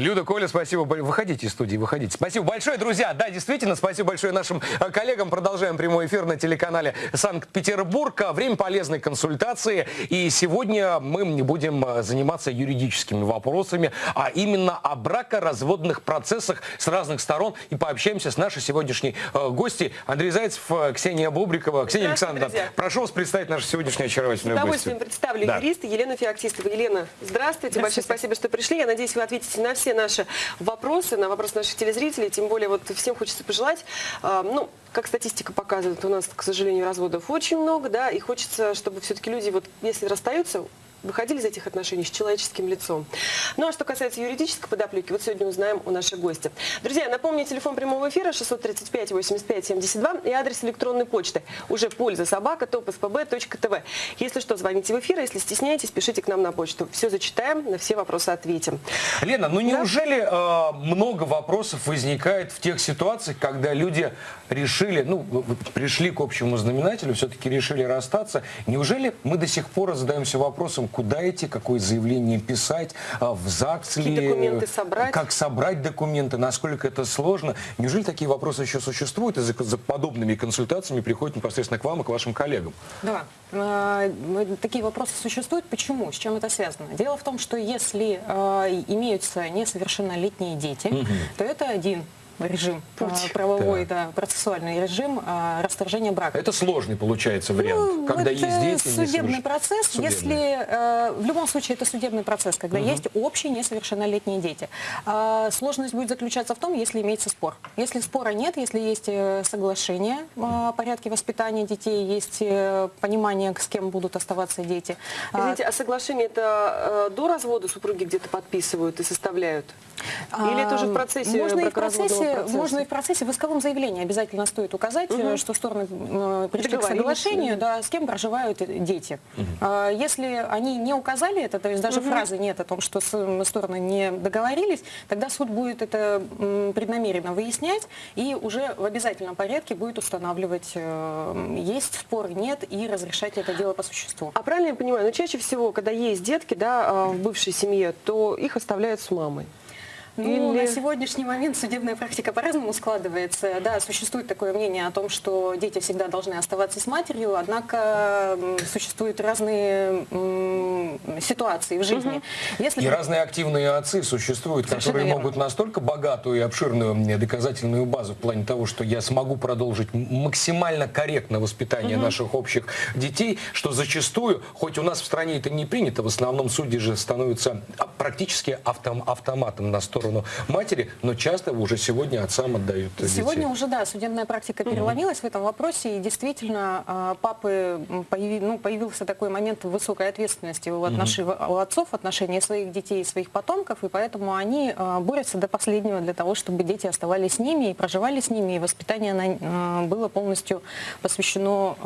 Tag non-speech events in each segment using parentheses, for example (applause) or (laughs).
Люда, Коля, спасибо. бо- Выходите из студии, выходите. Спасибо большое, друзья. Да, действительно, спасибо большое нашим э, коллегам. Продолжаем прямой эфир на телеканале Санкт-Петербург. Время полезной консультации. И сегодня мы не будем э, заниматься юридическими вопросами, а именно о бракоразводных процессах с разных сторон. И пообщаемся с нашей сегодняшней э, гостьей Андрей Зайцев, Ксения Бубрикова. Ксения Здравствуйте, Александровна, друзья. прошу вас представить нашу сегодняшнюю С очаровательную удовольствием гостью. представлю Да. юриста Елену Феоктистову. Елена, здравствуйте. Большое спасибо, что пришли. Я надеюсь, вы ответите на все наши вопросы, на вопросы наших телезрителей. Тем более, вот всем хочется пожелать, а, ну, как статистика показывает, у нас, к сожалению, разводов очень много, да, и хочется, чтобы все-таки люди, вот, если расстаются, выходили из этих отношений с человеческим лицом. Ну а что касается юридической подоплеки, вот сегодня узнаем у наших гостей. Друзья, напомню, телефон прямого эфира 635 85 72 и адрес электронной почты уже польза собака топспб.тв. Если что, звоните в эфир, а если стесняетесь, пишите к нам на почту. Все зачитаем, на все вопросы ответим. Лена, ну неужели э, много вопросов возникает в тех ситуациях, когда люди решили, ну, пришли к общему знаменателю, все-таки решили расстаться. Неужели мы до сих пор задаемся вопросом, куда идти, какое заявление писать, э, в ЗАГС Какие ли, документы собрать? как собрать документы, насколько это сложно? Неужели такие вопросы еще существуют и за, за подобными консультациями приходят непосредственно к вам и к вашим коллегам? Да, э, такие вопросы существуют. Почему? С чем это связано? Дело в том, что если э, имеются несовершеннолетние дети, то это один режим, Путь. правовой, да, процессуальный режим э, расторжения брака. Это сложный получается вариант, Ну, когда это есть дети. судебный несоверш- процесс. Судебный. Если э, в любом случае это судебный процесс, когда есть общие несовершеннолетние дети. А, сложность будет заключаться в том, если имеется спор. Если спора нет, если есть э, соглашение э, о порядке воспитания детей, есть э, понимание, с кем будут оставаться дети. А, Извините, а соглашение это э, до развода супруги где-то подписывают и составляют? Или это уже в процессе можно и в бракоразводного процессе, можно и в процессе. В исковом заявлении обязательно стоит указать, э, что стороны э, пришли к соглашению, да, с кем проживают э, дети. А, Если они не указали это, то есть даже фразы нет о том, что м, стороны не договорились, тогда суд будет это преднамеренно выяснять и уже в обязательном порядке будет устанавливать, э, есть спор, нет, и разрешать это дело по существу. А правильно я понимаю, ну чаще всего, когда есть детки, да, а, в бывшей семье, то их оставляют с мамой. Ну, Или- на сегодняшний момент судебная практика по-разному складывается. Да, существует такое мнение о том, что дети всегда должны оставаться с матерью, однако существуют разные ситуации в жизни. Если И разные активные отцы существуют, Совершенно которые верно. могут настолько богатую и обширную мне доказательную базу в плане того, что я смогу продолжить максимально корректно воспитание наших общих детей, что зачастую, хоть у нас в стране это не принято, в основном судьи же становятся а, практически автом- автоматом на сторону матери, но часто уже сегодня отцам отдают Сегодня детей. уже, да, судебная практика переломилась в этом вопросе, и действительно а, папы, появи- ну, появился такой момент высокой ответственности у, отноши- у отцов в отношении своих детей и своих потомков, и поэтому они а, борются до последнего для того, чтобы дети оставались с ними и проживали с ними, и воспитание на- а, было полностью посвящено,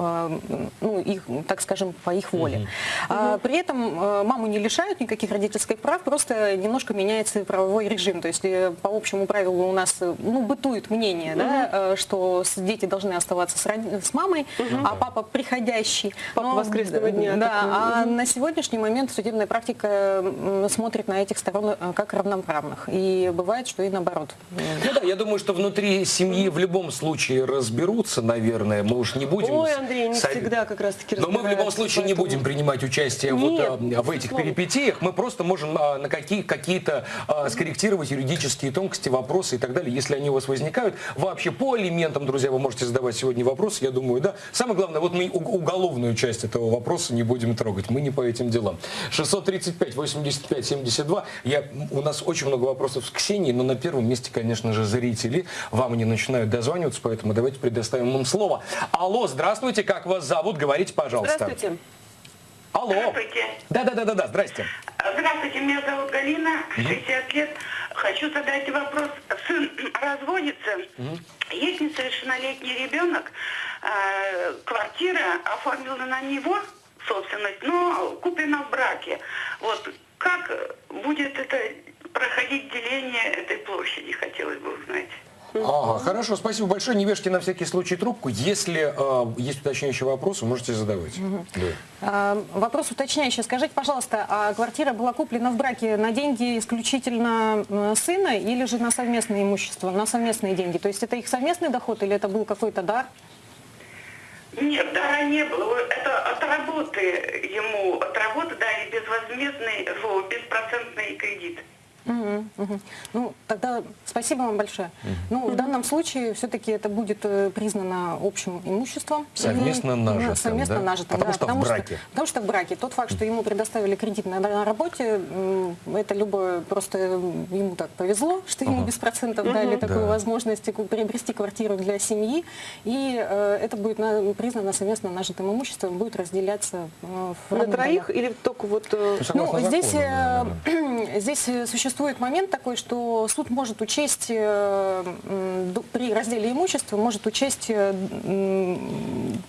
ну, их, так скажем, по их воле. А, При этом маму не лишают никаких родительских прав, просто немножко меняется правовой режим. То есть э, по общему правилу у нас э, ну, бытует мнение, да, э, что дети должны оставаться с, с мамой, а папа приходящий. Папа Но, воскресного дня Да, такой. а на сегодняшний момент судебная практика смотрит на этих сторон как равноправных. И бывает, что и наоборот. Ну да, я думаю, что внутри семьи в любом случае разберутся, наверное. Мы уж не будем... Ой, Андрей, не сове- всегда как раз-таки Но мы в любом случае не поэтому- будем принимать участие Нет, вот, а, в этих перипетиях. Мы просто можем а, на какие, какие-то а, скорректировать юридические тонкости, вопросы и так далее, если они у вас возникают. Вообще по алиментам, друзья, вы можете задавать сегодня вопросы, я думаю, да. Самое главное, вот мы уголовную часть этого вопроса не будем трогать. Мы не по этим делам. 635 85 72. Я, у нас очень много вопросов с Ксенией, но на первом месте, конечно же, зрители. Вам они начинают дозваниваться, поэтому давайте предоставим им слово. Алло, здравствуйте, как вас зовут? Говорите, пожалуйста. Здравствуйте. Алло. Здравствуйте. Да, да, да, да, да, здрасте. Здравствуйте, меня зовут Галина, 60 лет. Хочу задать вопрос. Сын (clears throat) разводится, есть несовершеннолетний ребенок, э, квартира оформлена на него, собственность, но куплена в браке. Вот как будет это проходить деление этой площади, хотелось бы узнать. Ага, хорошо, спасибо большое. Не вешайте на всякий случай трубку. Если э, есть уточняющие вопросы, можете задавать. Да. А, Вопрос уточняющий. Скажите, пожалуйста, а квартира была куплена в браке на деньги исключительно м, сына или же на совместное имущество, на совместные деньги? То есть это их совместный доход или это был какой-то дар? Нет, дара не было. Это от работы ему, от работы дали безвозмездный, фу, беспроцентный кредит. Мгм, мгм. Ну, тогда спасибо вам большое. Ну, в данном случае все-таки это будет э, признано общим имуществом. Совместно И, нажитым, да, Совместно да? нажитым, Потому да, что в браке. потому что в браке. Тот факт, что ему предоставили кредит на, на работе, это любое, просто ему так повезло, что ему Ага. без процентов дали такую Да. возможность приобрести квартиру для семьи. И э, это будет на- признано совместно нажитым имуществом, будет разделяться э, в На троих долях. или только вот... э, Ну, здесь, э, (clears throat) здесь э, существует момент такой, что суд может учесть э, при разделе имущества, может учесть э,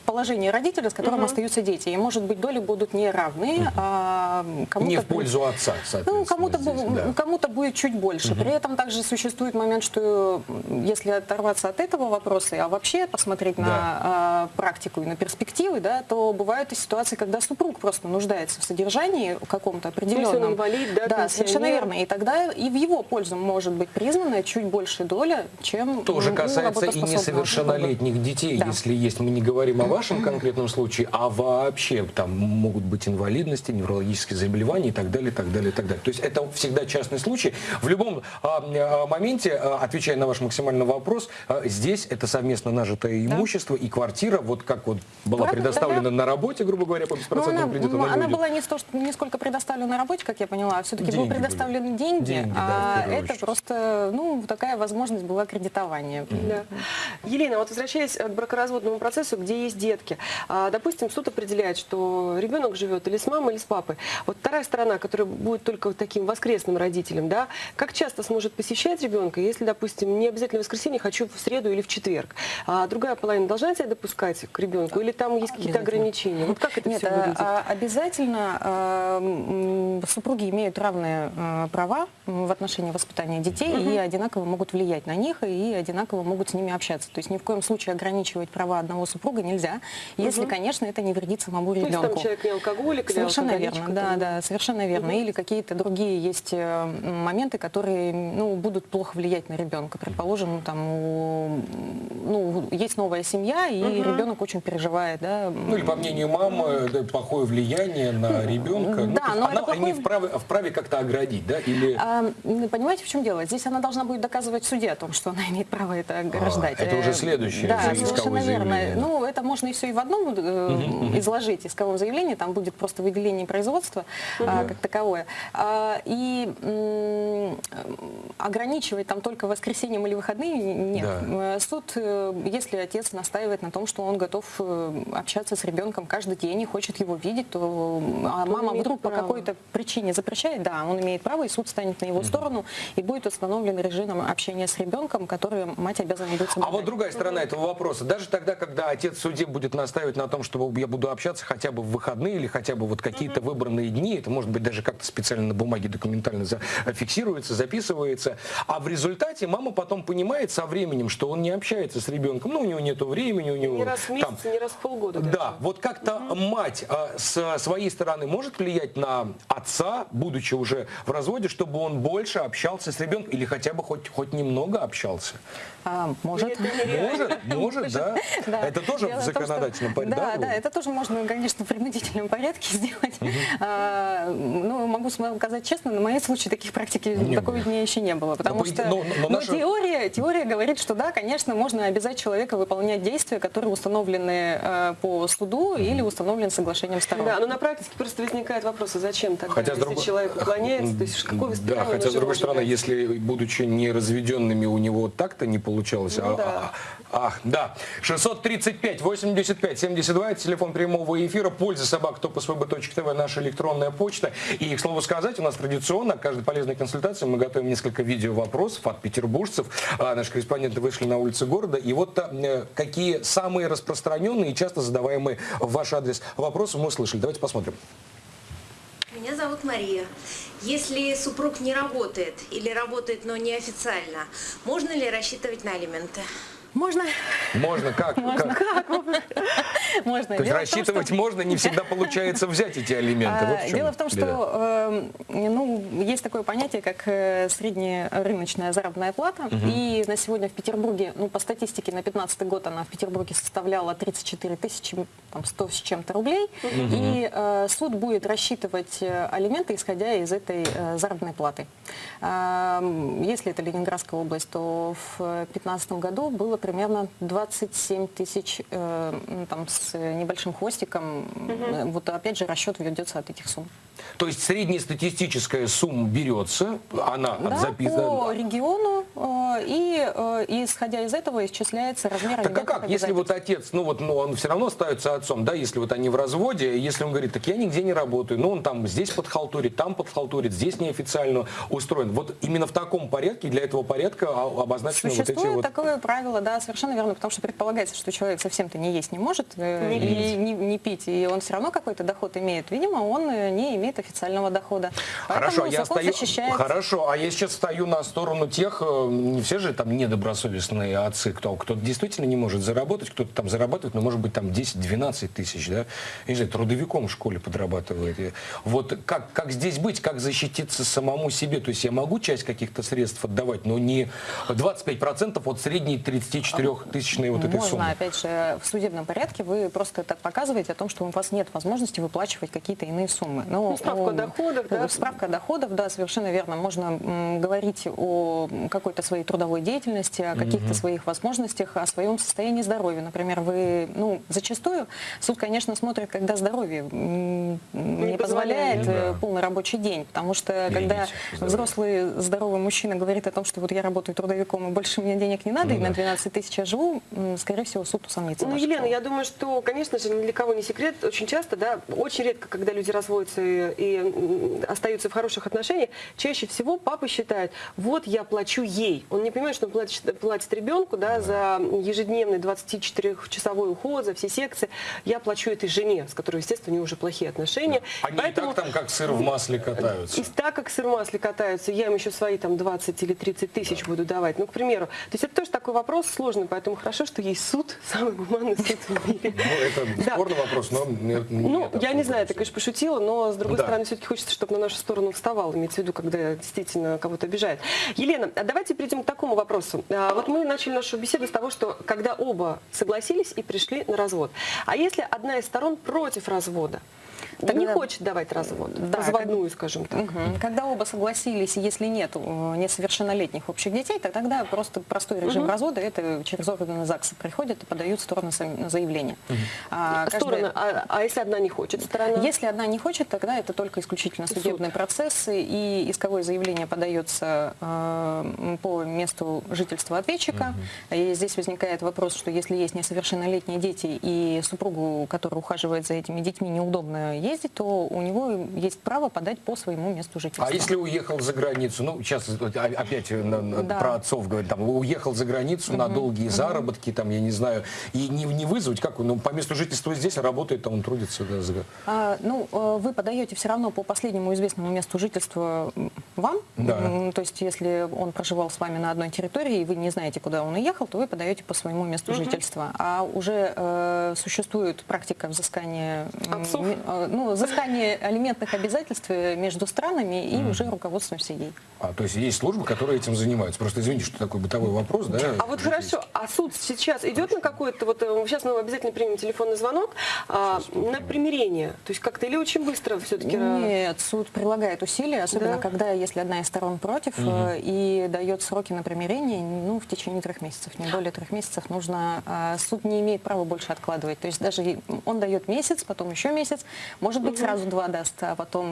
положение родителя, с которым остаются дети. И, может быть, доли будут не равны, а кому-то... Не в будет- пользу отца, соответственно. ну, кому-то, да. кому-то будет чуть больше. При этом также существует момент, что если оторваться от этого вопроса, а вообще посмотреть на а, практику и на перспективы, да, то бывают и ситуации, когда супруг просто нуждается в содержании каком-то определенном. инвалид, да, да, совершенно верно. И тогда и в его пользу может быть признана чуть большая доля, чем Тоже м, у касается и несовершеннолетних детей, Да. если есть, мы не говорим о вашем конкретном случае, а вообще там могут быть инвалидности, неврологические заболевания и так далее, и так далее, и так далее. То есть это всегда частный случай. В любом а, а, моменте, а, отвечая на ваш максимальный вопрос, а, здесь это совместно нажитое имущество и квартира, вот как вот была Правда, предоставлена да. на работе, грубо говоря, по Ну, беспроцентному она, кредиту, она она будет. была не, сто, что- не сколько предоставлена на работе, как я поняла, а все-таки Деньги были предоставлены деньги, Деньги, да, а это просто ну, такая возможность была кредитования. Да. Елена, вот возвращаясь к бракоразводному процессу, где есть детки, а, допустим, суд определяет, что ребенок живет или с мамой, или с папой. Вот вторая сторона, которая будет только вот таким воскресным родителем, да, как часто сможет посещать ребенка, если, допустим, не обязательно в воскресенье, хочу в среду или в четверг, а другая половина должна тебя допускать к ребенку, или там есть какие-то ограничения? Вот как это Нет, все а- выглядит? а обязательно супруги имеют равные права в отношении воспитания детей и одинаково могут влиять на них и одинаково могут с ними общаться. То есть ни в коем случае ограничивать права одного супруга нельзя, если, конечно, это не вредит самому Ну, если ребенку. там человек не алкоголик, Совершенно алкоголичка, верно, да, там. да, совершенно верно. Или какие-то другие есть э, моменты, которые ну, будут плохо влиять на ребенка. Предположим, там, у- ну, есть новая семья, и ребенок очень переживает, да. Ну или по мнению мамы, да, плохое влияние на ребенка. Ну, да, то есть но она это не плохое- вправе, вправе как-то оградить, да? Или А, понимаете, в чем дело? Здесь она должна будет доказывать в суде о том, что она имеет право это ограждать. А, это уже Э, следующее Да, исковое совершенно верно. заявление, да. Ну, это можно и все и в одном э, изложить, исковом заявлении, там будет просто выделение производства а, как таковое. А, и м, ограничивать там только воскресеньем или выходные нет. Да. Суд, если отец настаивает на том, что он готов общаться с ребенком каждый день и хочет его видеть, то а мама вдруг по право. какой-то причине запрещает, да, он имеет право, и суд станет на его сторону, и будет установлен режим общения с ребенком, который мать обязана будет А соблюдать. вот другая сторона этого вопроса. Даже тогда, когда отец в суде будет настаивать на том, что я буду общаться хотя бы в выходные или хотя бы вот какие-то выбранные дни, это может быть даже как-то специально на бумаге документально зафиксируется, записывается, а в результате мама потом понимает со временем, что он не общается с ребенком, ну у него нет времени, у него Не раз в месяц, там, не раз в полгода. Да, даже. вот как-то мать а, с своей стороны может влиять на отца, будучи уже в разводе, чтобы он больше общался с ребенком или хотя бы хоть, хоть немного общался? А, может. Может, может, да. Это тоже в законодательном порядке. Да, да, это тоже можно, конечно, в принудительном порядке (laughs) сделать. А, ну, могу сказать честно, на моем случае таких практик Не такого дня еще не было. Потому по что но- ну, теория, говорит, что да, конечно, можно обязать человека выполнять действия, которые установлены э, по суду или установлены соглашением сторон. Да, но на практике просто возникает вопрос, а зачем тогда, если человек уклоняется, то есть какое Да, воспитание хотя, с другой стороны, если, будучи не разведенными, у него так-то не получалось. Ну а, да. а- ах, да. 635 85 72 это телефон прямого эфира. Польза собак тв наша электронная почта. И, к слову сказать, у нас традиционно к каждой полезной консультации мы готовим несколько видео вопросов от петербуржцев. А, Наши корреспонденты вышли на улицы города. И вот э, какие самые распространенные и часто задаваемые в ваш адрес вопросы мы услышали. Давайте посмотрим. Меня зовут Мария. Если супруг не работает или работает, но неофициально, можно ли рассчитывать на алименты? Можно? Можно, как? как? Можно. То есть в том, рассчитывать что- можно, не всегда получается взять эти алименты. Вот А, в чем Дело в том, что э, ну, есть такое понятие, как э, средняя рыночная заработная плата. И на сегодня в Петербурге, ну, по статистике на 2015 год она в Петербурге составляла 34 тысячи там, 100 с чем-то рублей. И э, суд будет рассчитывать э, алименты, исходя из этой э, заработной платы. А, м, Если это Ленинградская область, то в 2015 году было примерно 27 тысяч э, там, с небольшим хвостиком. Э, Вот опять же расчет ведется от этих сумм. То есть среднестатистическая сумма берется, она Да, записана. по региону, э, и, э, и исходя из этого исчисляется размер Так а как, если вот отец, ну вот, ну он все равно остается отцом, да, если вот они в разводе, если он говорит, так я нигде не работаю, ну он там здесь подхалтурит, там подхалтурит, здесь неофициально устроен. Вот именно в таком порядке, для этого порядка обозначены вот эти Существует вот... такое правило, да, совершенно верно, потому что предполагается, что человек совсем-то не есть не может, э, Не и не, не пить, и он все равно какой-то доход имеет. Видимо, он не имеет официального дохода. Хорошо, Поэтому я стою, защищает. хорошо, а я сейчас стою на сторону тех, э, не все же там недобросовестные отцы, кто, кто действительно не может заработать, кто-то там зарабатывает, но может быть там 10-12 тысяч, да, я не знаю, трудовиком в школе подрабатывает. Вот как, как здесь быть, как защититься самому себе, то есть я могу часть каких-то средств отдавать, но не 25% от средней 34-тысячной вот этой Можно, суммы. опять же, в судебном порядке вы просто так показываете о том, что у вас нет возможности выплачивать какие-то иные суммы. Но, Ну, справка о доходах, да? Справка о доходах, да, совершенно верно. Можно говорить о какой-то своей трудовой деятельности, о каких-то своих возможностях, о своем состоянии здоровья. Например, вы, ну, зачастую суд, конечно, смотрит, когда здоровье м, не, позволяет. позволяет э, полный рабочий день. Потому что когда Извините, здоровье. взрослый здоровый мужчина говорит о том, что вот я работаю трудовиком и больше мне денег не надо, Ну и да. на 12 тысяч я живу, скорее всего, суд усомнится. Ну, Елена, я думаю, что, конечно же, ни для кого не секрет, очень часто, да, очень редко, когда люди разводятся и, и, м, остаются в хороших отношениях, чаще всего папа считает, вот я плачу ей. Он не понимает, что он платит, платит ребенку, да, за ежедневный 24-часовой уход, за все секции. Я плачу этой жене, с которой, естественно, у нее уже плохие отношения. Они Поэтому- и так там как сыр в масле катаются. и так как сыр в масле катаются, я им еще свои там 20 или 30 тысяч буду давать. Ну, к примеру. То есть это тоже такой вопрос сложный, поэтому хорошо, что есть суд, (laughs) самый гуманный суд в мире. Ну, это Да. спорный вопрос, но... Ну, я не знаю, ты, конечно, пошутила, но, с другой Да. стороны, все-таки хочется, чтобы на нашу сторону вставал, имеется в виду, когда действительно кого-то обижает. Елена, давайте перейдем к такому вопросу. А, Вот мы начали нашу беседу с того, что когда оба согласились и пришли на развод. А если одна из сторон против развода? Не Тогда- хочет давать развод, Да, разводную, скажем так. Мгм. Когда оба согласились, и если нет э, несовершеннолетних общих детей, то тогда просто простой режим развода, это через органы ЗАГСа приходят и подают стороны заявление. А, каждая- Стороны, а, а если одна не хочет сторона? Если одна не хочет, тогда это только исключительно Суд. судебные процессы, и исковое заявление подается э, по месту жительства ответчика. И здесь возникает вопрос, что если есть несовершеннолетние дети, и супругу, который ухаживает за этими детьми, неудобно ездить, то у него есть право подать по своему месту жительства. А если уехал за границу, ну, сейчас опять на- на- Да. про отцов говорят, там, уехал за границу на долгие заработки, там, я не знаю, и не, не вызвать, как он, ну, по месту жительства здесь, а работает, там, он трудится. да, за- А, ну, э, вы подаете все равно по последнему известному месту жительства вам. Да. То есть, если он проживал с вами на одной территории, и вы не знаете, куда он уехал, то вы подаете по своему месту жительства. А уже э, существует практика взыскания, Отцов? э, ну, взыскания алиментных обязательств э, между странами и уже руководствуемся ей. А, то есть есть службы, которые этим занимаются. Просто извините, что такой бытовой вопрос, да? А вот хорошо, а суд сейчас идет на какой-то, вот э, сейчас мы обязательно примем телефонный звонок, а, на примирение? То есть как-то или очень быстро все-таки? Нет, суд прилагает усилия, особенно Да? когда, если одна из сторон против, э, и дает сроки на примирение, ну, в течение трех месяцев. Не более трех месяцев нужно... а, Суд не имеет права больше откладывать. То есть даже он дает месяц, потом еще месяц, может быть, сразу два даст, а потом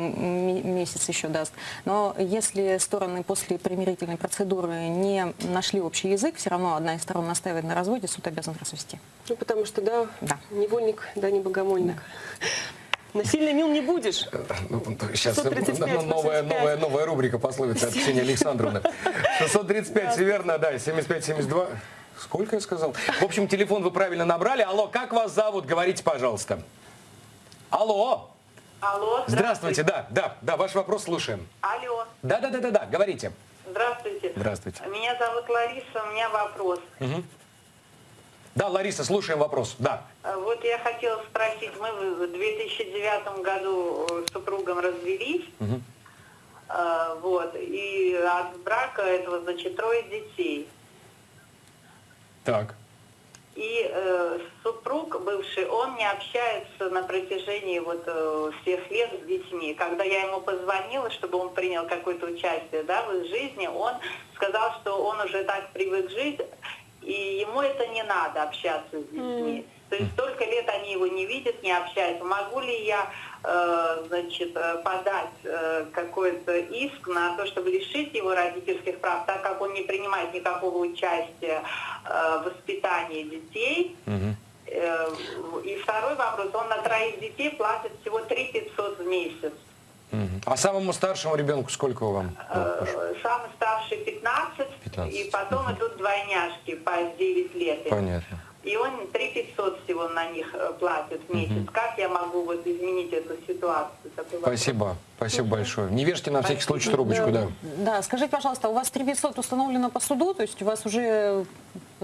месяц еще даст. Но если стороны после примирительной процедуры не нашли общий язык, все равно одна из сторон настаивает на разводе, суд обязан развести. Ну, потому что, да, Да. невольник, да, не богомольник. Насильно мил не будешь. Сейчас 635, новая, 85. новая, новая рубрика пословица от Ксении Александровны. 635, все верно, да, 75-72. Сколько я сказал? В общем, телефон вы правильно набрали. Алло, как вас зовут? Говорите, пожалуйста. Алло. Алло, Здравствуйте, да, да, да, ваш вопрос слушаем. Алло, Да, да, да, да, да, говорите. здравствуйте. Здравствуйте. Меня зовут Лариса, у меня вопрос. Да, Лариса, слушаем вопрос. Да. Э, Вот я хотела спросить, мы в 2009 году э, с супругом развелись, Э, вот, и от брака этого, значит, трое детей. Так. И э, супруг бывший, он не общается на протяжении вот э, всех лет с детьми. Когда я ему позвонила, чтобы он принял какое-то участие да, в их жизни, он сказал, что он уже так привык жить, и ему это не надо общаться с детьми. То есть столько лет они его не видят, не общаются. Могу ли я, значит, э, подать э, какой-то иск на то, чтобы лишить его родительских прав, так как он не принимает никакого участия э, в воспитании детей? Э, И второй вопрос, он на троих детей платит всего 3 500 в месяц. А самому старшему ребенку сколько вам? Э, Самый старший 15, 15. и потом идут двойняшки по 9 лет. Понятно. И он 3 500 всего на них э, платит в месяц. Как я могу вот изменить эту ситуацию? Такой вопрос. Спасибо. Спасибо большое. Не вешайте на всякий случай трубочку, да. Да, скажите, пожалуйста, у вас 3500 установлено по суду, то есть у вас уже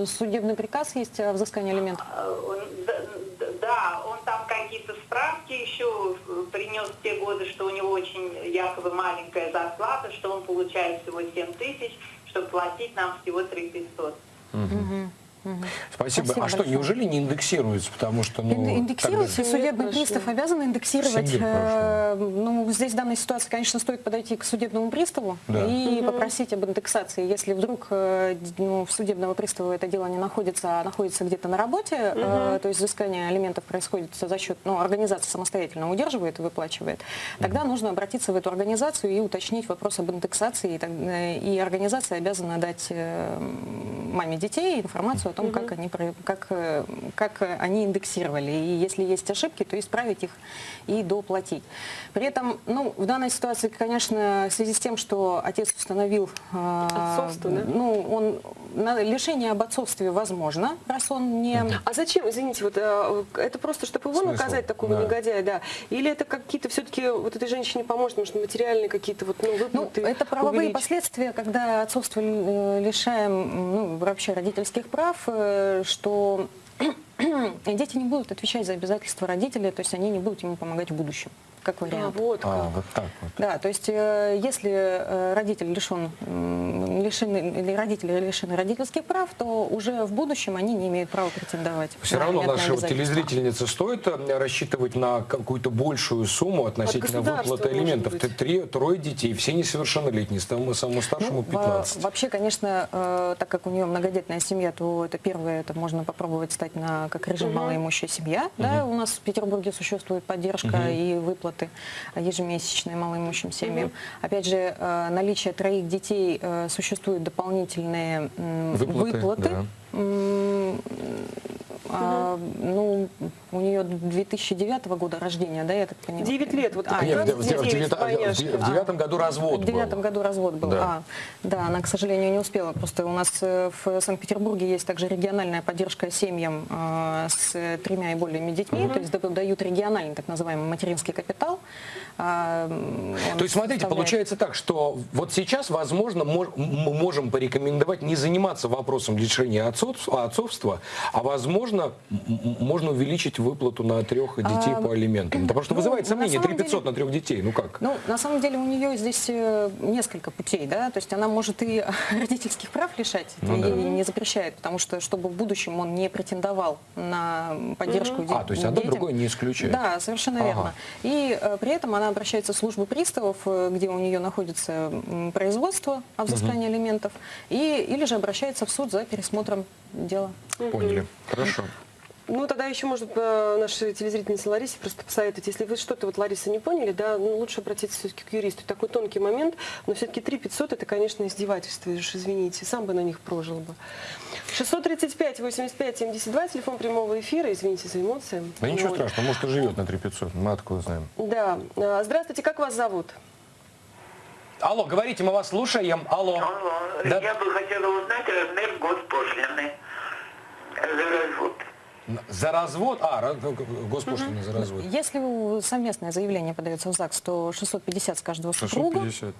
судебный приказ есть о взыскании алиментов? Э, д- Да, он там какие-то справки еще э, принес в те годы, что у него очень якобы маленькая зарплата, что он получает всего 7 тысяч, чтобы платить нам всего 3 500. Спасибо. Спасибо а что, большое. неужели не индексируется? Потому что, ну... Ин- Индексируется, же- судебный прошло. пристав обязан индексировать. Э, Ну, здесь в данной ситуации, конечно, стоит подойти к судебному приставу Да. и попросить об индексации. Если вдруг э, ну, в судебного пристава это дело не находится, а находится где-то на работе, э, то есть взыскание алиментов происходит за счет, ну, организация самостоятельно удерживает и выплачивает, тогда нужно обратиться в эту организацию и уточнить вопрос об индексации. И, и организация обязана дать маме детей информацию о том, как они про- как, э, как они индексировали. И если есть ошибки, то исправить их и доплатить. При этом, ну, в данной ситуации, конечно, в связи с тем, что отец установил, э, Отцовство, да? ну, он на- лишение об отцовстве возможно, раз он не А зачем, извините, вот э, это просто, чтобы его Смысл? наказать, такого Да. негодяя, да? Или это какие-то все-таки вот этой женщине поможет, может, материальные какие-то вот, ну, Ну, выплаты это правовые увеличить? последствия, когда отцовство э, лишаем ну, вообще родительских прав, что (clears throat) дети не будут отвечать за обязательства родителей, то есть они не будут ему помогать в будущем, как А, вариант. вот как. А, вот так вот. Да, то есть э, если э, родитель лишен, м, лишены, или родители лишены родительских прав, то уже в будущем они не имеют права претендовать. Все на равно обязательства. телезрительнице стоит э, рассчитывать на какую-то большую сумму относительно выплаты. Т- Три, трое детей, все несовершеннолетние, самому, самому старшему Ну, во- 15. Вообще, конечно, так как у нее многодетная семья, то это первое, это можно попробовать стать на как режим малоимущая семья. Да, у нас в Петербурге существует поддержка и выплаты ежемесячные малоимущим семьям. Опять же, э, наличие троих детей э, существуют дополнительные Выплаты, выплаты. да. А, ну, у нее 2009 года рождения, да, я так понимаю? 9 лет, вот А, Нет, в, раз в- в девять, девята- в- девятом году развод В девятом был. году развод был. Да. А, да, она, к сожалению, не успела. Просто у нас э, в Санкт-Петербурге есть также региональная поддержка семьям э, с тремя и более детьми. То есть да- дают региональный так называемый материнский капитал. А, То есть, смотрите, получается так, что вот сейчас, возможно, мож- мы можем порекомендовать не заниматься вопросом лишения отцовства, а, возможно, можно увеличить выплату на трех детей А, по алиментам. Потому что ну, вызывает сомнение, самом 3 500 деле- на трех детей, ну как? Ну, на самом деле у нее здесь э, несколько путей, да, то есть она может и (laughs) родительских прав лишать, это Ну да. ей не запрещает, потому что чтобы в будущем он не претендовал на поддержку де- А, то есть одно другое не исключает. Да, совершенно Ага. верно. И э, при этом она обращается в службу приставов, э, где у нее находится производство о взыскании алиментов, и, или же обращается в суд за пересмотром дела. Поняли. Хорошо. Ну, тогда еще, может, э, нашей телезрительнице Ларисе просто посоветовать, если вы что-то, вот, Лариса, не поняли, да, ну, лучше обратиться все-таки к юристу. Такой тонкий момент, но все-таки 3 500 это, конечно, издевательство, уж извините, сам бы на них прожил бы. 635 85 72, телефон прямого эфира, извините за эмоции. Да ничего Вот. страшного, может и живет на 3 500, мы откуда знаем. Да. А, Здравствуйте, как вас зовут? Алло, говорите, мы вас слушаем. Алло. Алло, Да. я бы хотела узнать размер госпошлины за развод. А, госпошлина за развод. Если у- совместное заявление подается в ЗАГС, то 650 с каждого супруга. 650.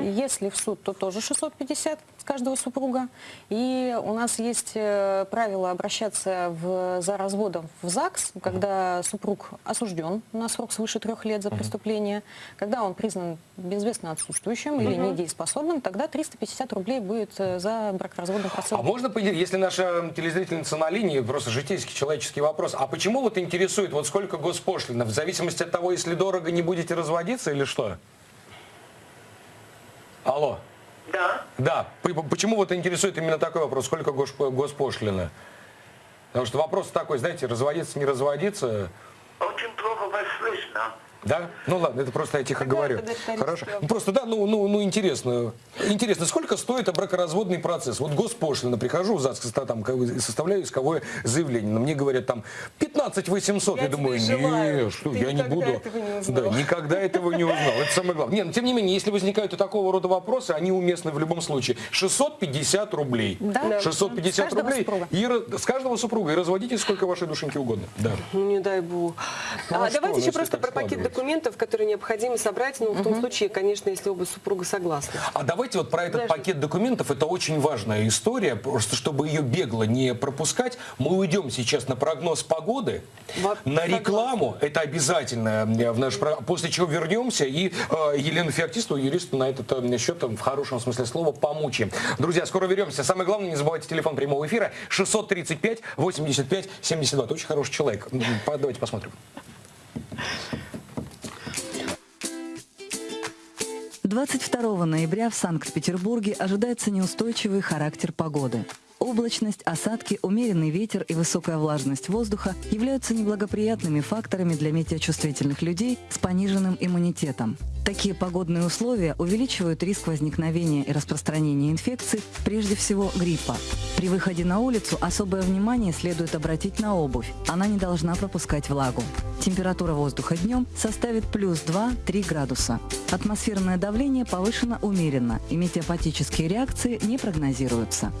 Если в суд, то тоже 650 с каждого супруга. И у нас есть э, правило обращаться в, за разводом в ЗАГС, когда супруг осужден на срок свыше трех лет за преступление, когда он признан безвестно отсутствующим или недееспособным, тогда 350 рублей будет э, за бракоразводный процесс. А можно, если наша телезрительница на линии, просто житейский человеческий вопрос, а почему вот интересует, вот сколько госпошлина? В зависимости от того, если дорого, не будете разводиться или что? Алло. Да. Да. Почему вот интересует именно такой вопрос, сколько гос- госпошлина? Потому что вопрос такой, знаете, разводиться, не разводиться, Очень плохо вас слышно. Да? Ну ладно, это просто я тихо Тогда говорю. Хорошо. Ну, просто, да, ну, ну, ну интересно. Интересно, сколько стоит бракоразводный процесс? Вот госпошлина, прихожу в ЗАГС, там, составляю исковое заявление, но мне говорят там 15 800. Я Я, думаю, нет, что, Ты я не буду. этого не узнал. Да, никогда этого не узнал. Это самое главное. Нет, но тем не менее, если возникают и такого рода вопросы, они уместны в любом случае. 650 рублей. Да. Да. 650 С каждого рублей. супруга. И с каждого супруга. И разводитесь сколько вашей душеньки угодно. Да. Ну, не дай бог. Ну, а а что, давайте ну, еще просто про пакет. Документов, которые необходимо собрать, ну, в том случае, конечно, если оба супруга согласны. А давайте вот про этот Подожди. пакет документов, это очень важная история, просто чтобы ее бегло не пропускать, мы уйдем сейчас на прогноз погоды, на согласна. рекламу, это обязательно э, в наш после чего вернемся и э, Елену Феоктистову, юристу, на этот э, счет э, в хорошем смысле слова помучим. Друзья, скоро вернемся. Самое главное, не забывайте телефон прямого эфира 635 85 72. Это очень хороший человек. Давайте посмотрим. 22 ноября в Санкт-Петербурге ожидается неустойчивый характер погоды. Облачность, осадки, умеренный ветер и высокая влажность воздуха являются неблагоприятными факторами для метеочувствительных людей с пониженным иммунитетом. Такие погодные условия увеличивают риск возникновения и распространения инфекций, прежде всего гриппа. При выходе на улицу особое внимание следует обратить на обувь. Она не должна пропускать влагу. Температура воздуха днем составит плюс 2-3 градуса. Атмосферное давление повышено умеренно, и метеопатические реакции не прогнозируются.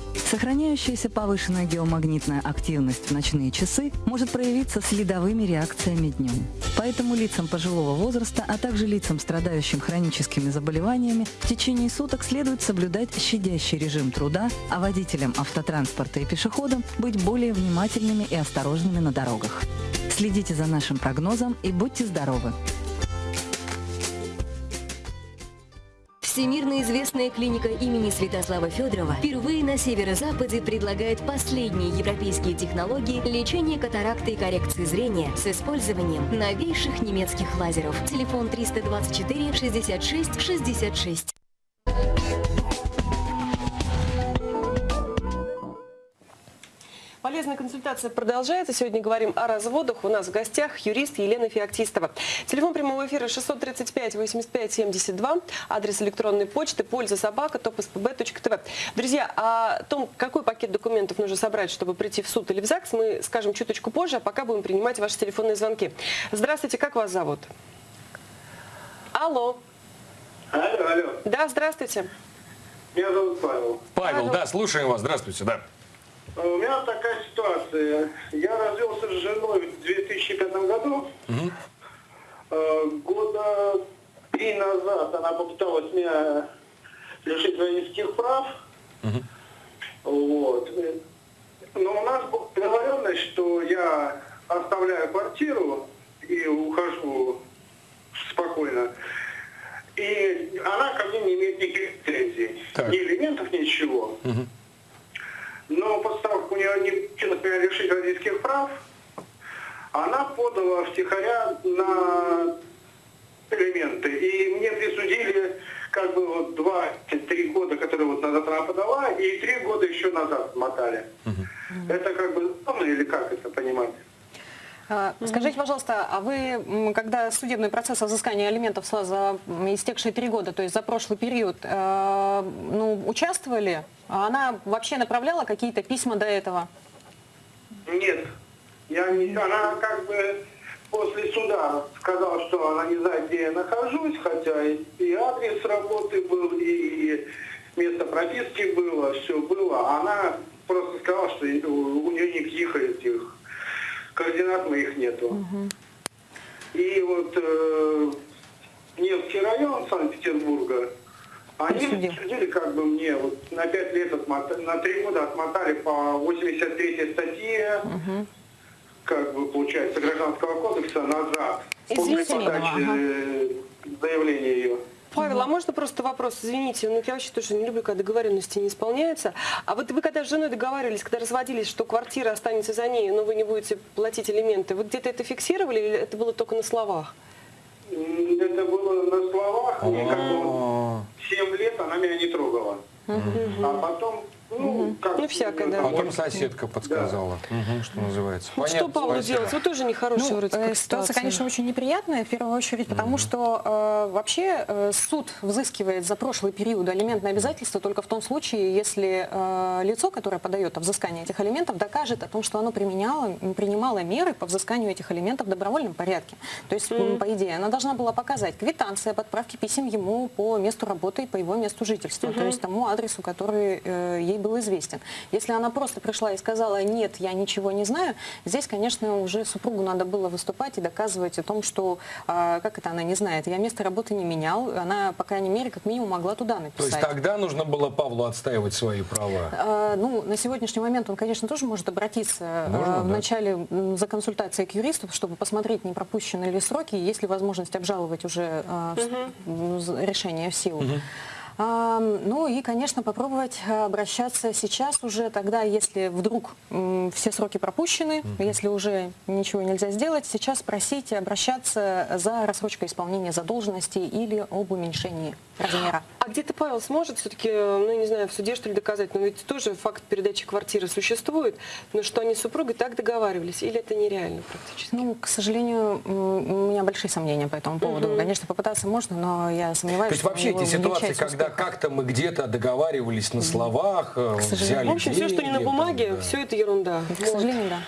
Сохраняющаяся повышенная геомагнитная активность в ночные часы может проявиться следовыми реакциями днем. Поэтому лицам пожилого возраста, а также лицам, страдающим хроническими заболеваниями, в течение суток следует соблюдать щадящий режим труда, а водителям автотранспорта и пешеходам быть более внимательными и осторожными на дорогах. Следите за нашим прогнозом и будьте здоровы! Всемирно известная клиника имени Святослава Федорова впервые на северо-западе предлагает последние европейские технологии лечения катаракты и коррекции зрения с использованием новейших немецких лазеров. Телефон 324 66 66. Полезная консультация продолжается. Сегодня говорим о разводах. У нас в гостях юрист Елена Феоктистова. Телефон прямого эфира 635 85 72. Адрес электронной почты польза собака топспб.тв. Друзья, о том, какой пакет документов нужно собрать, чтобы прийти в суд или в ЗАГС, мы скажем чуточку позже, а пока будем принимать ваши телефонные звонки. Здравствуйте, как вас зовут? Алло. Алло, алло. Да, здравствуйте. Меня зовут Павел. Павел, Павел. да, слушаем вас. Здравствуйте, да. У меня такая ситуация. Я развелся с женой в 2005 году. Э, Года три назад она попыталась меня лишить водительских прав. Вот. Но у нас была договоренность, что я оставляю квартиру и ухожу спокойно. И она ко мне не имеет никаких претензий. Так. Ни элементов, ничего. Но как у нее не получилось меня лишить водительских прав, она подала втихаря на элементы. И мне присудили как бы вот два-три года, которые вот назад она подала, и три года еще назад мотали. Это как бы законно или как это понимать? А, Скажите, пожалуйста, а вы, когда судебный процесс о взыскании алиментов за- за м, истекшие три года, то есть за прошлый период, э, ну, участвовали? А Она вообще направляла какие-то письма до этого? Нет. Я не, она как бы после суда сказала, что она не знает, где я нахожусь, хотя и, адрес работы был, и место прописки было, все было. Она просто сказала, что у, у нее никаких этих координат моих нету. И вот э, Невский район Санкт-Петербурга, они присудили как бы мне вот на 5 лет, отмотали, на 3 года отмотали по 83 статье, как бы получается, Гражданского кодекса назад. Извините подачи ага. э, заявления ее. Павел, а можно просто вопрос? Извините, ну я вообще тоже не люблю, когда договоренности не исполняются. А вот вы когда с женой договаривались, когда разводились, что квартира останется за ней, но вы не будете платить элементы, вы где-то это фиксировали или это было только на словах? Это было на словах, мне как бы А, 7 лет она меня не трогала. А потом, ну, как... Ну, всякое, да. Потом соседка подсказала, что называется. Ну, что Понятно, Павлу спасибо. делать? Вы тоже нехорошая Ну, вроде э, как ситуация, конечно, очень неприятная, в первую очередь, потому что э, вообще э, суд взыскивает за прошлый период алиментные обязательства только в том случае, если э, лицо, которое подает о взыскании этих алиментов, докажет о том, что оно применяло, принимало меры по взысканию этих алиментов в добровольном порядке. То есть, по идее, она должна была показать квитанция об отправке писем ему по месту работы и по его месту жительства, то есть тому адресу, который э, ей был известен. Если она просто пришла и сказала, нет, я ничего не знаю, здесь, конечно, уже супругу надо было выступать и доказывать о том, что, а, как это она не знает, я место работы не менял, она, по крайней мере, как минимум могла туда То написать. есть тогда нужно было Павлу отстаивать свои права. А, Ну, на сегодняшний момент он, конечно, тоже может обратиться Можно, а, да. вначале м, за консультацией к юристу, чтобы посмотреть, не пропущены ли сроки, и есть ли возможность обжаловать уже м, з- решение в силу. А, Ну и, конечно, попробовать а, обращаться сейчас уже тогда, если вдруг все сроки пропущены, если уже ничего нельзя сделать, сейчас просить обращаться за рассрочкой исполнения задолженности или об уменьшении размера. А где-то Павел сможет все-таки, ну, не знаю, в суде что ли доказать, но ведь тоже факт передачи квартиры существует, но что они с супругой так договаривались, или это нереально практически? Ну, к сожалению, у меня большие сомнения по этому поводу. Конечно, попытаться можно, но я сомневаюсь, То есть что вообще эти ситуации, когда как-то мы где-то договаривались на словах, э, взяли В общем, все, что не на деньги, бумаге, там, да. все это ерунда. К сожалению, да.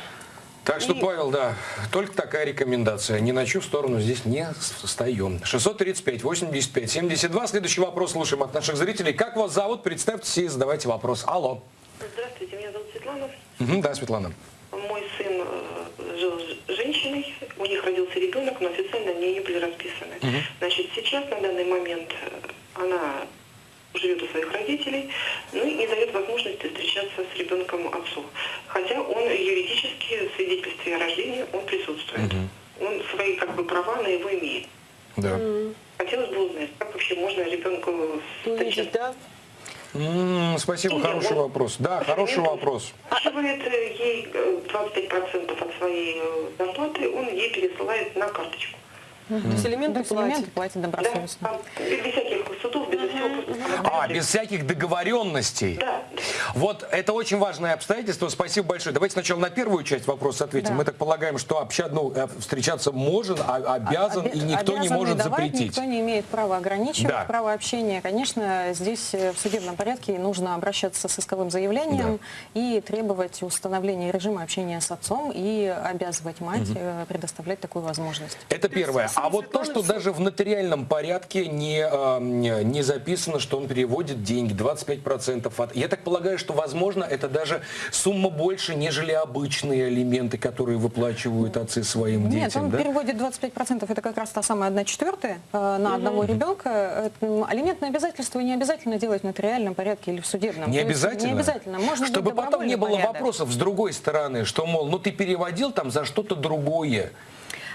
Так что, И- Павел, да, только такая рекомендация. Ни на чью сторону здесь не встаем. 635, 85, 72. Следующий вопрос слушаем от наших зрителей. Как вас зовут? Представьтесь и задавайте вопрос. Алло. Здравствуйте, меня зовут Светлана. Мгм, да, Светлана. Мой сын э, жил с женщиной, у них родился ребенок, но официально они не были расписаны. Значит, сейчас на данный момент э, она живет у своих родителей, ну и не дает возможности встречаться с ребенком отцу. Хотя он юридически в свидетельстве о рождении он присутствует. Он свои как бы права на его имеет. Да. Хотелось бы узнать, как вообще можно ребенку встречаться. да? М, Спасибо, Нет, хороший он- вопрос. Да, хороший вопрос. Списывает э, ей э, 25% от своей э, зарплаты, он ей пересылает на карточку. То есть элементы платят. платят Да, добросовестно. там, без всяких судов, без всего. просто А, без всяких договоренностей. Да. Вот это очень важное обстоятельство. Спасибо большое. Давайте сначала на первую часть вопроса ответим. Да. Мы так полагаем, что обща... ну, э, встречаться можно, а- обязан, Обе- и никто не может давать, запретить. Никто не имеет права ограничивать Да. право общения. Конечно, здесь э, в судебном порядке нужно обращаться с исковым заявлением и требовать установления режима общения с отцом и обязывать мать э, предоставлять такую возможность. Это первое. А вот то, что даже в нотариальном порядке не, э, не записано, что он переводит деньги, 25% от... Я так полагаю, что, возможно, это даже сумма больше, нежели обычные алименты, которые выплачивают отцы своим Нет, детям, он да? переводит 25%, это как раз та самая 1 четвертая э, на одного ребенка. Алиментные обязательства не обязательно делать в нотариальном порядке или в судебном. Не обязательно? Не обязательно. Можно Чтобы потом не было порядок. вопросов с другой стороны, что, мол, ну ты переводил там за что-то другое.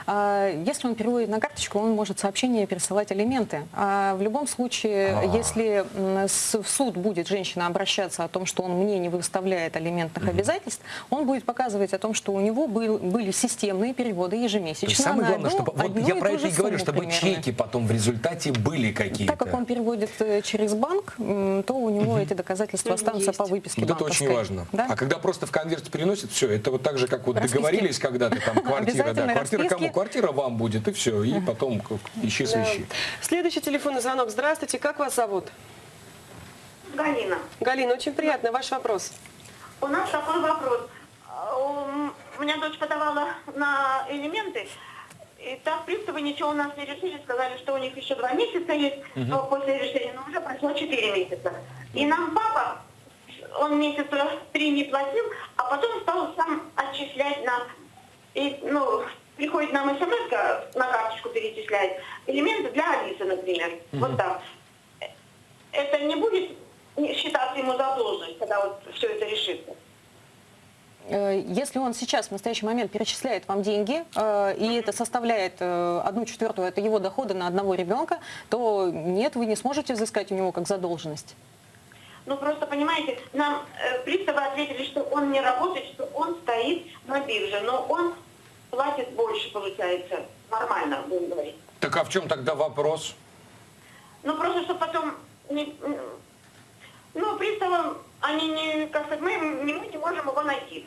А, Если он переводит на карточку, он может сообщение пересылать алименты. А в любом случае, если м, с- в суд будет женщина обращаться о том, что он мне не выставляет алиментных обязательств, он будет показывать о том, что у него был- были системные переводы ежемесячно. То самое главное, одну- чтобы вот я про это и же говорю, сумму чтобы примерно. чеки потом в результате были какие-то. Так как он переводит э, через банк, то у него эти доказательства останутся есть. по выписке Вот это очень важно. Да? А когда просто в конверте переносят, все, это вот так же, как вот договорились когда-то, там (laughs) квартира, да, квартира кому? Квартира вам будет, и все, и потом ищи Да. свищи. Следующий телефонный звонок. Здравствуйте, как вас зовут? Галина, Галина, очень приятно. Ваш вопрос. у нас такой вопрос. А, у- меня дочь подавала на элементы, и так приставы ничего у нас не решили, сказали, что у них еще два месяца есть но после решения, но уже прошло четыре месяца. И нам папа, он месяца три не платил, а потом стал сам отчислять нам и, ну, приходит нам смс на карточку перечисляет элементы для Алисы, например. Вот так. Это не будет считаться ему задолженность, когда вот все это решится? Э, Если он сейчас в настоящий момент перечисляет вам деньги, э, и это составляет э, одну четвертую от его дохода на одного ребенка, то нет, вы не сможете взыскать у него как задолженность. Ну, просто, понимаете, нам приставы ответили, что он не работает, что он стоит на бирже, но он платит больше, получается. Нормально, будем говорить. Так а в чем тогда вопрос? Ну, просто, чтобы потом... Не, ну, приставам, они не... Как сказать, мы, не- мы не можем его найти.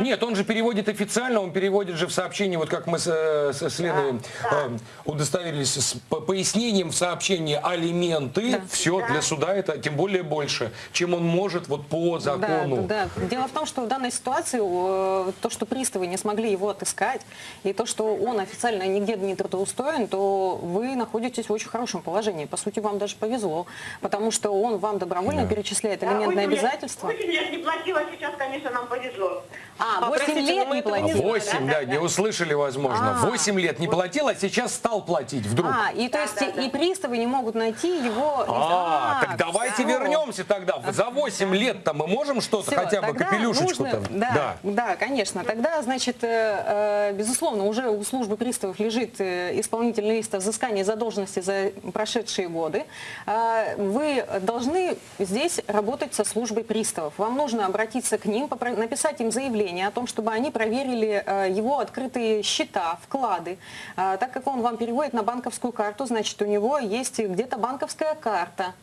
Нет, он же переводит официально, он переводит же в сообщении, вот как мы с, э, с Леной э, удостоверились, с по- пояснением в сообщении алименты, все для суда это тем более больше, чем он может вот по закону. Да, да, да. Дело в том, что в данной ситуации э, то, что приставы не смогли его отыскать, и то, что он официально нигде не трудоустроен, то вы находитесь в очень хорошем положении. По сути, вам даже повезло, потому что он вам добровольно перечисляет алиментные восемь лет- обязательства. восемь лет не платила, сейчас, конечно, нам повезло. А, А, 8 простите, лет мы не платил. знали. 8, да, не услышали, возможно. А. 8 лет не платил, а сейчас стал платить вдруг. А, и то есть да, да. и приставы не могут найти его. А, так А, давайте вернемся тогда. За 8 лет-то мы можем что-то, хотя бы капелюшечку-то? Да, да, конечно. Тогда, значит, э, э, безусловно, уже у службы приставов лежит э, исполнительный лист о взыскании задолженности за прошедшие годы. А, Вы должны здесь работать со службой приставов. Вам нужно обратиться к ним, написать им заявление о том, чтобы они проверили э, его открытые счета, вклады. А, Так как он вам переводит на банковскую карту, значит, у него есть где-то банковская карта.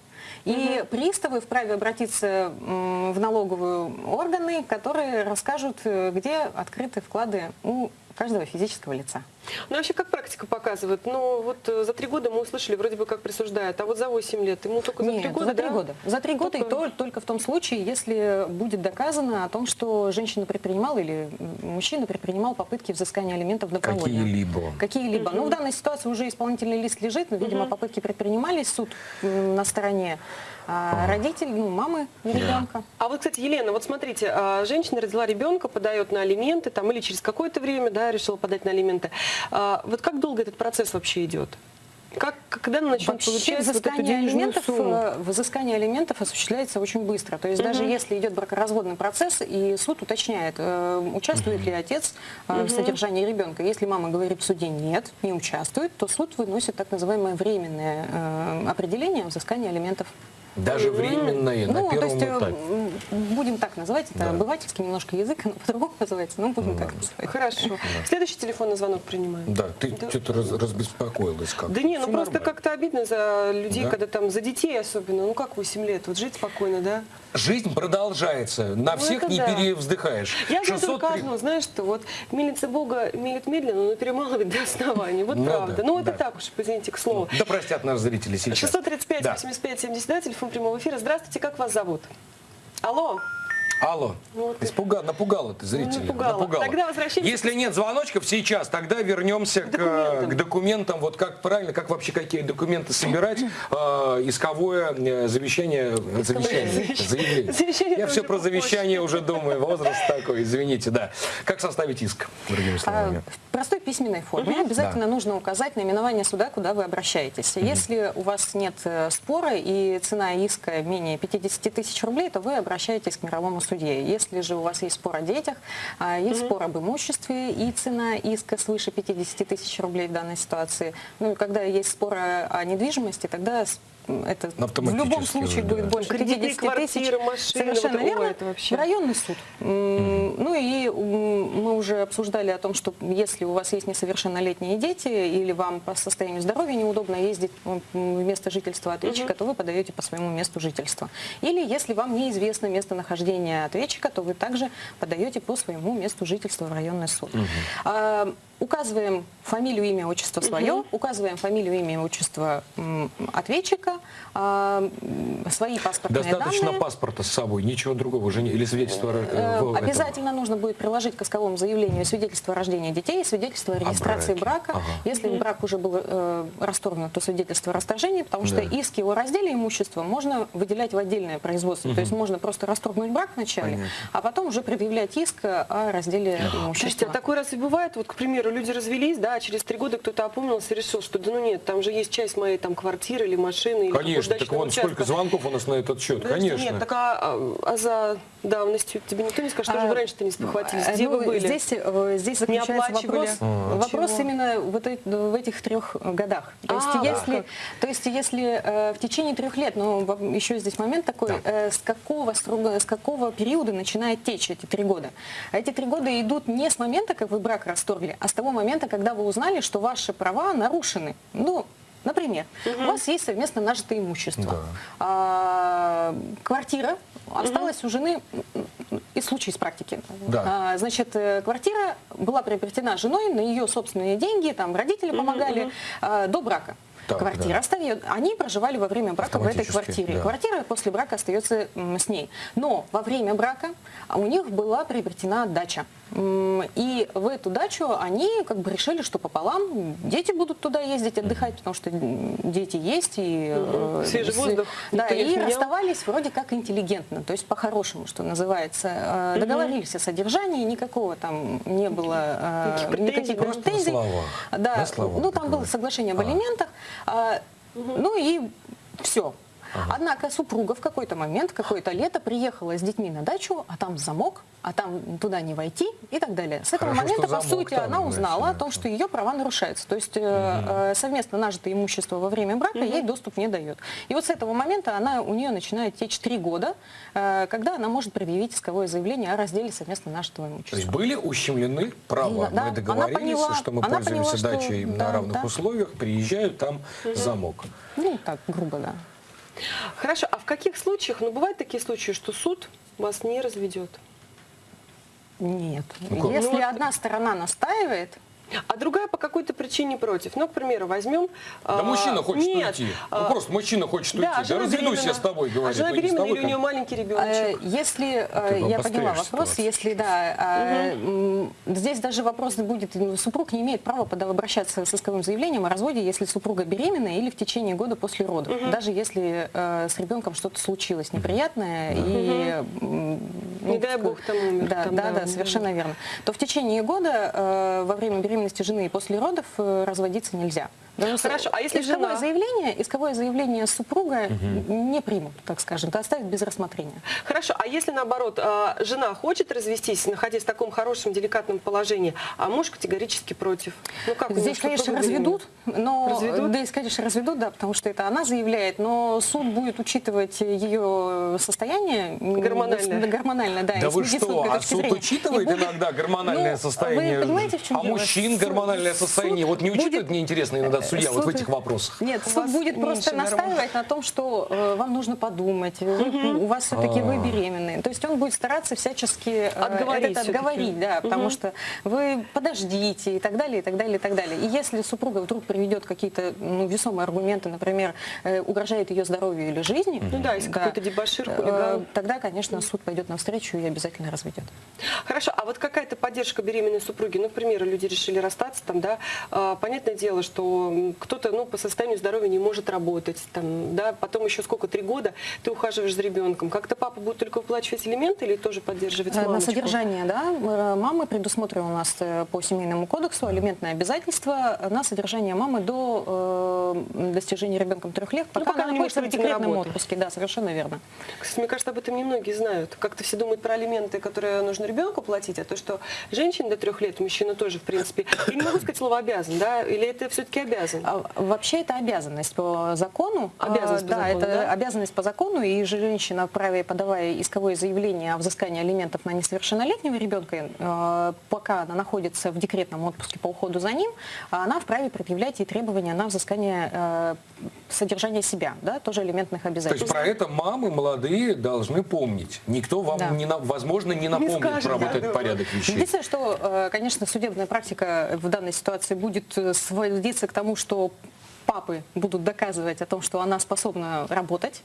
И приставы вправе обратиться в налоговые органы, которые расскажут, э, где открыты вклады у каждого физического лица. Ну, вообще, как практика показывает? Ну, вот э, за три года мы услышали, вроде бы как присуждают, а вот за 8 лет ему только за Нет, три года, за три да? года. За три года и Только- то, только в том случае, если будет доказано о том, что женщина предпринимала или мужчина предпринимал попытки взыскания алиментов добровольно. Какие-либо. Какие-либо. Ну, в данной ситуации уже исполнительный лист лежит, но, видимо, попытки предпринимались, суд на стороне а, родителей, ну, мамы ребенка. А вот, кстати, Елена, вот смотрите, а, женщина родила ребенка, подает на алименты, там, или через какое-то время, да, решила подать на алименты. А, вот как долго этот процесс вообще идет? Как, когда начнет Вообще получать вот взыскание денежную алиментов, сумму? э, взыскание алиментов осуществляется очень быстро. То есть даже если идет бракоразводный процесс, и суд уточняет, э, участвует ли отец э, в содержании ребенка. Если мама говорит в суде нет, не участвует, то суд выносит так называемое временное э, определение о взыскании алиментов. Даже временные на ну, то первом есть, э, этапе. будем так называть, это Да. обывательский немножко язык, оно по-другому называется, но будем так называть. Хорошо. Следующий телефонный звонок принимаем. Да, ты что-то раз- разбеспокоилась как Да не, ну Всё просто как-то обидно за людей, Да. когда там, за детей особенно, ну как 8 лет, вот жить спокойно, да? Жизнь продолжается. На Ну, всех не да. перевздыхаешь. Я знаю 603 только одно, знаешь что, вот милица Бога милит медленно, но перемалывает до основания. Вот Ну правда. да, ну это да. так уж, извините, к слову. Да простят нас зрители сейчас. 635 Да. 85 72, телефон прямого эфира. Здравствуйте, как вас зовут? Алло. Алло, Вот. испуга, напугала ты зрителей. Напугала. Тогда возвращаемся Если нет звоночков сейчас, тогда вернемся к, документам. к документам. Вот как правильно, как вообще какие документы собирать, э, исковое э, завещание, э, завещание, заявление. Завещание Я все про завещание уже думаю, возраст такой, извините, да. Как составить иск, другими А, словами? В простой письменной форме обязательно нужно указать наименование суда, куда вы обращаетесь. Если у вас нет э, спора и цена иска менее 50 тысяч рублей, то вы обращаетесь к мировому судье. Если же у вас есть спор о детях, а, есть спор об имуществе и цена иска свыше 50 тысяч рублей в данной ситуации, ну и когда есть спор о, недвижимости, тогда это в любом случае уже, будет да. больше Кредитные 50 тысяч. машины, Совершенно вот, верно. это вообще. В районный суд. М, Ну и мы уже обсуждали о том, что если у вас есть несовершеннолетние дети или вам по состоянию здоровья неудобно ездить в место жительства ответчика, то вы подаете по своему месту жительства. Или если вам неизвестно местонахождение ответчика, то вы также подаете по своему месту жительства в районный суд. А, Указываем фамилию, имя, отчество свое, указываем фамилию, имя, отчество ответчика, м, свои паспортные Достаточно данные. паспорта с собой, ничего другого уже не... Или свидетельство... Э, этом. Обязательно нужно будет приложить к исковому заявлению свидетельство о рождении детей, свидетельство о регистрации браке. брака. Ага. Если брак уже был э, расторгнут, то свидетельство о расторжении, потому что Да. иски о разделе имущества можно выделять в отдельное производство. То есть можно просто расторгнуть брак вначале, Понятно. а потом уже предъявлять иск о разделе Слушайте, имущества. а такой раз и бывает, вот, к примеру, люди развелись, да, а через три года кто-то опомнился и решил, что да ну нет, там же есть часть моей там квартиры или машины, или Конечно, так вон сколько участка. звонков у нас на этот счет, Подожди, конечно. Нет, так а, а- а за давностью тебе никто не скажет, что же А, вы раньше-то не спохватились, э, где ну, вы были? Здесь, э, здесь заключается вопрос, А. вопрос Чего? именно вот в этих трех годах. То есть, А, если, как. то есть если э, в течение трех лет, ну во- еще здесь момент такой, э, с какого с какого периода начинает течь эти три года? А эти три года идут не с момента, как вы брак расторгли, а с того момента, когда вы узнали, что ваши права нарушены. Ну, Например, у вас есть совместно нажитое имущество. А, квартира осталась у жены м, из случая из практики. Да. А, значит, э, квартира была приобретена женой на ее собственные деньги, там родители помогали а, до брака. Так, Квартира да. остается. Они проживали во время брака в этой квартире. да. Квартира после брака остается с ней. Но во время брака у них была приобретена дача. И в эту дачу они как бы решили, что пополам дети будут туда ездить отдыхать, потому что дети есть и э, Свежий воздух Да, и отменял. расставались вроде как интеллигентно, то есть по-хорошему, что называется. Э, Договорились о содержании, никакого там не было э, Никаких претензий, никаких да? Просто на претензий. словах. Да, На словах ну там было соглашение об А. алиментах. А, Ну и все. Однако супруга в какой-то момент, какое-то лето приехала с детьми на дачу, а там замок, а там туда не войти и так далее. С этого Хорошо, момента, что по сути, там, она узнала да, о том, что- что ее права нарушаются. То есть э, э, совместно нажитое имущество во время брака ей доступ не дает. И вот с этого момента она, у нее начинает течь три года, э, когда она может предъявить исковое заявление о разделе совместно нажитого То имущества. есть были ущемлены права. Да, Мы она договорились, поняла- что мы пользуемся поняла, что- дачей на да, равных да. условиях, приезжают, там замок. Ну, так, грубо, да. Хорошо, а в каких случаях, ну бывают такие случаи, что суд вас не разведет? Нет. Ну? Если Ну, одна сторона настаивает, А другая по какой-то причине против. Ну, к примеру, возьмем... Да а, мужчина хочет нет, уйти. а, Ну просто мужчина хочет уйти. Да, жена разведусь я с тобой, А говорит. жена Ну, не с беременна или у нее маленький Э, ребеночек? Если, э, бы я поняла вопрос, ситуацию если да, э, м, здесь даже вопрос будет, ну, супруг не имеет права подав- обращаться с исковым заявлением о разводе, если супруга беременна или в течение года после родов, даже если э, с ребенком что-то случилось неприятное и м, ну, Не дай бог, там умер, Да, там, да, да, да, совершенно верно. То в течение года э, во время беременности жены и после родов э, разводиться нельзя. С- Хорошо, а если исковое жена- заявление, исковое заявление супруга не примут, так скажем, то оставят без рассмотрения. Хорошо, а если наоборот, а, жена хочет развестись, находясь в таком хорошем, деликатном положении, а муж категорически против? Ну как Здесь, конечно, разведут, но Разведут? да, здесь, конечно, разведут, да, потому что это она заявляет, но суд будет учитывать ее состояние Гормональное. да, гормональное, да, Да вы что, а суд зрения. учитывает будет- иногда гормональное Ну, состояние? Вы понимаете, в чем а дело? мужчин Суд- гормональное состояние? Вот не учитывает, будет- мне интересно иногда судья вот в этих вопросах. Нет, суд будет просто настаивать на том, что э, вам нужно подумать, вы- у вас все-таки А. вы беременны. То есть он будет стараться всячески э, Отговорить это отговорить, да, потому что вы подождите и так далее, и так далее, и так далее. И если супруга вдруг приведет какие-то ну, весомые аргументы, например, э, угрожает ее здоровью или жизни, Ну да, если какой-то дебошир, хулиган. э, тогда, конечно, суд пойдет навстречу и обязательно разведет. Хорошо, а вот какая-то поддержка беременной супруги, ну, к примеру, люди решили расстаться, там, да, а, понятное дело, что кто-то, ну, по состоянию здоровья не может работать, там, да, потом еще сколько, три года ты ухаживаешь за ребенком, как-то папа будет только выплачивать элементы или тоже поддерживать Э, На мамочку? содержание, да, э, мамы предусмотрено у нас э, по семейному кодексу алиментное обязательство на содержание мамы до э, достижения ребенком трех лет, пока, Ну, пока она она не может находится в на декретном отпуске. Да, совершенно верно. Кстати, мне кажется, об этом немногие знают. Как-то все думают про алименты, которые нужно ребенку платить, а то, что женщине до трех лет, мужчина тоже, в принципе, я не могу сказать слово обязан, да, или это все-таки обязан? А Вообще это обязанность по закону. Обязанность А, по да, закону, это да? обязанность по закону, и женщина вправе, подавая исковое заявление о взыскании алиментов на несовершеннолетнего ребенка, э, пока она находится в декретном отпуске по уходу за ним, она вправе предъявлять и требования на взыскание э, содержания себя, да, тоже элементных То есть обязательств. про это мамы молодые должны помнить. Никто вам, Да. не на- возможно, не напомнит скажет, про да, вот этот да. порядок вещей. Единственное, что, э, конечно, судебная практика в данной ситуации будет сводиться к тому, что папы будут доказывать о том, что она способна работать,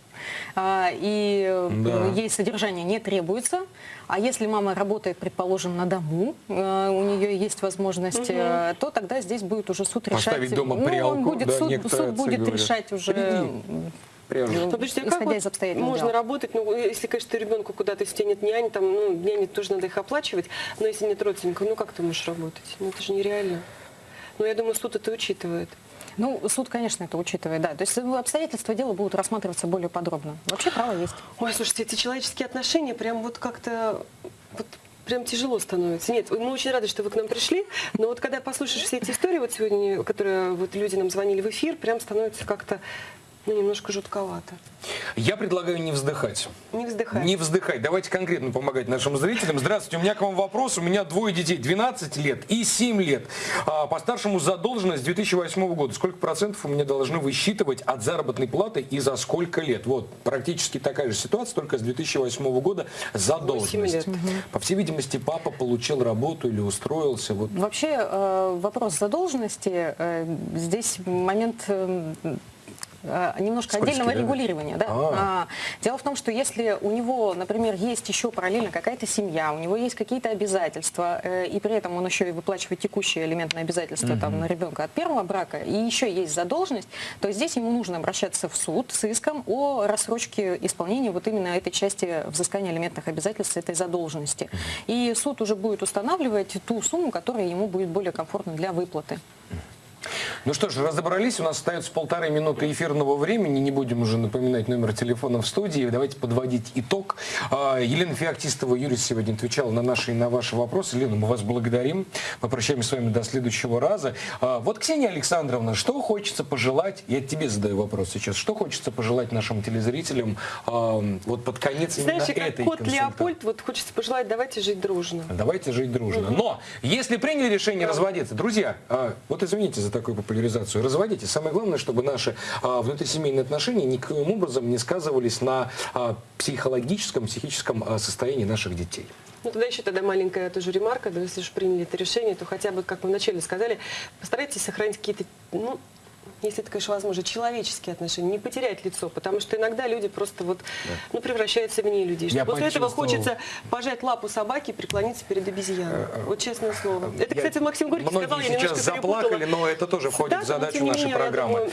а, и э, Да. ей содержание не требуется. А если мама работает, предположим, на дому, э, у нее есть возможность, э, то тогда здесь будет уже суд решать. Поставить дома ну, прялку, он будет, да, суд, суд будет говорят. решать уже Приди. Ну, подождите, а как исходя из обстоятельств можно дела. работать, ну, если, конечно, ребенку куда-то, если нет нянь, там, ну, няни тоже надо их оплачивать, но если нет родственников, ну, как ты можешь работать? Ну, это же нереально. Ну, я думаю, суд это учитывает. Ну, суд, конечно, это учитывает, да. То есть э, обстоятельства дела будут рассматриваться более подробно. Вообще право есть. Ой, слушайте, эти человеческие отношения прям вот как-то вот прям тяжело становится. Нет, мы очень рады, что вы к нам пришли, но вот когда послушаешь все эти истории, вот сегодня, которые вот люди нам звонили в эфир, прям становится как-то ну, немножко жутковато. Я предлагаю не вздыхать. Не вздыхай. Не вздыхать. Давайте конкретно помогать нашим зрителям. Здравствуйте, у меня к вам вопрос. У меня двое детей, 12 лет и 7 лет. А, По старшему задолженность 2008 года. Сколько процентов у меня должны высчитывать от заработной платы и за сколько лет? Вот, практически такая же ситуация, только с 2008 года задолженность. лет. По всей видимости, папа получил работу или устроился. Вот. Вообще э, вопрос задолженности, э, здесь момент э, немножко Скользкий, отдельного да? регулирования. Да? А. А, Дело в том, что если у него, например, есть еще параллельно какая-то семья, у него есть какие-то обязательства, э, и при этом он еще и выплачивает текущие элементные обязательства там, на ребенка от первого брака, и еще есть задолженность, то здесь ему нужно обращаться в суд с иском о рассрочке исполнения вот именно этой части взыскания элементных обязательств этой задолженности. И суд уже будет устанавливать ту сумму, которая ему будет более комфортна для выплаты. Ну что ж, разобрались. У нас остается полторы минуты эфирного времени. Не будем уже напоминать номер телефона в студии. Давайте подводить итог. А, Елена Феоктистова, Юрий сегодня отвечала на наши и на ваши вопросы. Елена, мы вас благодарим. Мы прощаемся с вами до следующего раза. А, Вот, Ксения Александровна, что хочется пожелать? Я тебе задаю вопрос сейчас. Что хочется пожелать нашим телезрителям а, вот под конец именно Знаешь, как этой кот? Леопольд, вот хочется пожелать, давайте жить дружно. Давайте жить дружно. Но если приняли решение разводиться, друзья, вот извините за такую популяризацию, разводитесь. Самое главное, чтобы наши а, внутрисемейные отношения никаким образом не сказывались на а, психологическом, психическом а, состоянии наших детей. Ну, тогда еще тогда маленькая тоже ремарка, да, если уж приняли это решение, то хотя бы, как мы вначале сказали, постарайтесь сохранить какие-то, ну, если это, конечно, возможно, человеческие отношения, не потерять лицо, потому что иногда люди просто вот, ну, превращаются в не людей. Я После этого почувствовал. хочется пожать лапу собаки и преклониться перед обезьяной. Вот честное слово. Это, Я- кстати, Максим Горький Многие сказал, я сейчас заплакали, перепутала. но это тоже входит Да, в задачу нашей менее, программы. думаю,